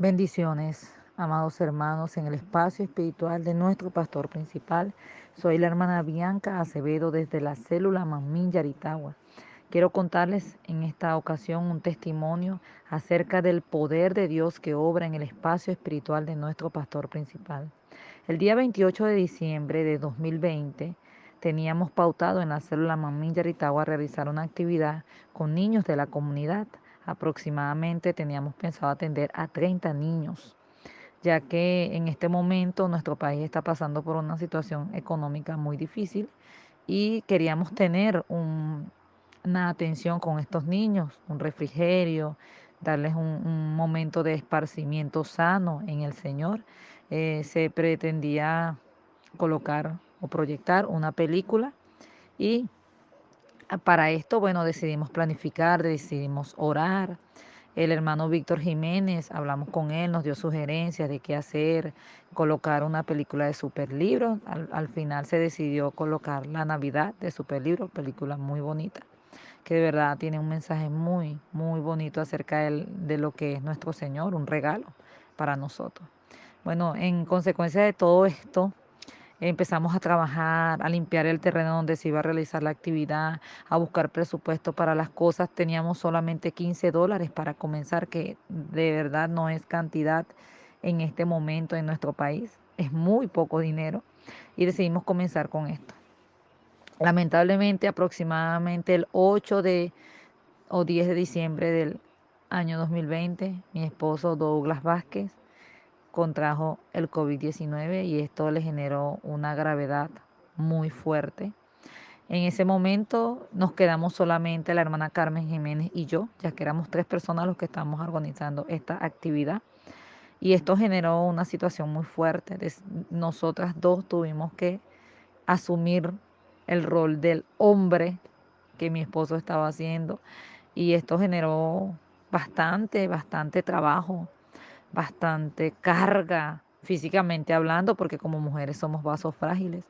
Bendiciones, amados hermanos, en el espacio espiritual de nuestro pastor principal. Soy la hermana Bianca Acevedo desde la célula Mamín Yaritagua. Quiero contarles en esta ocasión un testimonio acerca del poder de Dios que obra en el espacio espiritual de nuestro pastor principal. El día 28 de diciembre de 2020 teníamos pautado en la célula Mamín Yaritagua realizar una actividad con niños de la comunidad aproximadamente teníamos pensado atender a 30 niños, ya que en este momento nuestro país está pasando por una situación económica muy difícil y queríamos tener una atención con estos niños, un refrigerio, darles un, momento de esparcimiento sano en el Señor. Eh, se pretendía colocar o proyectar una película y para esto, bueno, decidimos planificar, decidimos orar. El hermano Víctor Jiménez, hablamos con él, nos dio sugerencias de qué hacer, colocar una película de superlibro. Al, al final se decidió colocar La Navidad de Superlibro, película muy bonita, que de verdad tiene un mensaje muy, muy bonito acerca de, de lo que es nuestro Señor, un regalo para nosotros. Bueno, en consecuencia de todo esto, Empezamos a trabajar, a limpiar el terreno donde se iba a realizar la actividad, a buscar presupuesto para las cosas. Teníamos solamente 15 dólares para comenzar, que de verdad no es cantidad en este momento en nuestro país. Es muy poco dinero y decidimos comenzar con esto. Lamentablemente, aproximadamente el 8 de o 10 de diciembre del año 2020, mi esposo Douglas Vázquez contrajo el COVID-19 y esto le generó una gravedad muy fuerte. En ese momento nos quedamos solamente la hermana Carmen Jiménez y yo, ya que éramos tres personas los que estábamos organizando esta actividad. Y esto generó una situación muy fuerte. Nosotras dos tuvimos que asumir el rol del hombre que mi esposo estaba haciendo. Y esto generó bastante, bastante trabajo bastante carga físicamente hablando, porque como mujeres somos vasos frágiles.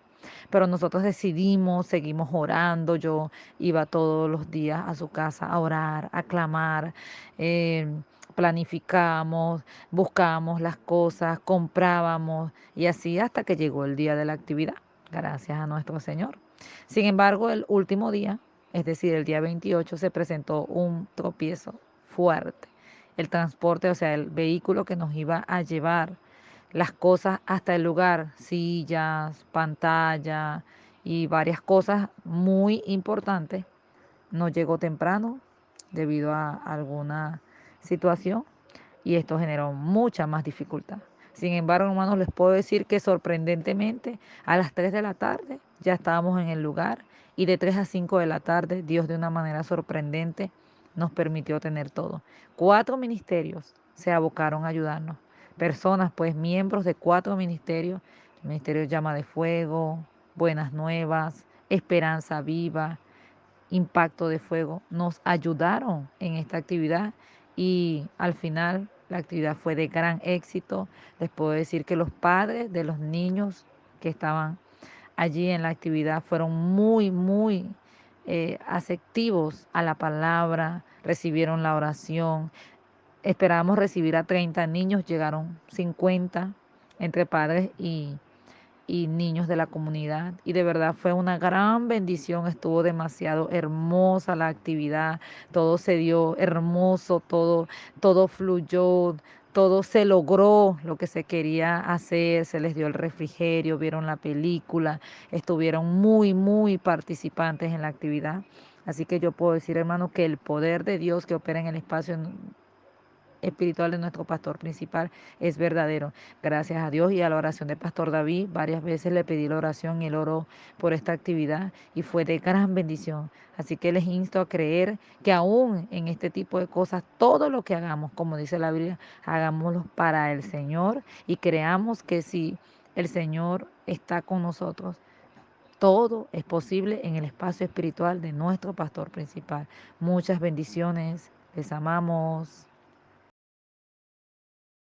Pero nosotros decidimos, seguimos orando. Yo iba todos los días a su casa a orar, a clamar. Eh, planificamos, buscábamos las cosas, comprábamos y así hasta que llegó el día de la actividad, gracias a nuestro Señor. Sin embargo, el último día, es decir, el día 28, se presentó un tropiezo fuerte el transporte, o sea, el vehículo que nos iba a llevar las cosas hasta el lugar, sillas, pantalla y varias cosas muy importantes, no llegó temprano debido a alguna situación y esto generó mucha más dificultad. Sin embargo, hermanos, les puedo decir que sorprendentemente a las 3 de la tarde ya estábamos en el lugar y de 3 a 5 de la tarde Dios de una manera sorprendente nos permitió tener todo. Cuatro ministerios se abocaron a ayudarnos. Personas, pues miembros de cuatro ministerios, el Ministerio Llama de Fuego, Buenas Nuevas, Esperanza Viva, Impacto de Fuego, nos ayudaron en esta actividad y al final la actividad fue de gran éxito. Les puedo decir que los padres de los niños que estaban allí en la actividad fueron muy, muy eh, aceptivos a la palabra, recibieron la oración. Esperábamos recibir a 30 niños, llegaron 50 entre padres y, y niños de la comunidad. Y de verdad fue una gran bendición, estuvo demasiado hermosa la actividad, todo se dio hermoso, todo, todo fluyó, todo se logró lo que se quería hacer, se les dio el refrigerio, vieron la película, estuvieron muy, muy participantes en la actividad. Así que yo puedo decir, hermano, que el poder de Dios que opera en el espacio espiritual de nuestro pastor principal es verdadero. Gracias a Dios y a la oración del pastor David, varias veces le pedí la oración y él oró por esta actividad y fue de gran bendición. Así que les insto a creer que aún en este tipo de cosas, todo lo que hagamos, como dice la Biblia, hagámoslo para el Señor y creamos que si el Señor está con nosotros, todo es posible en el espacio espiritual de nuestro pastor principal. Muchas bendiciones. Les amamos.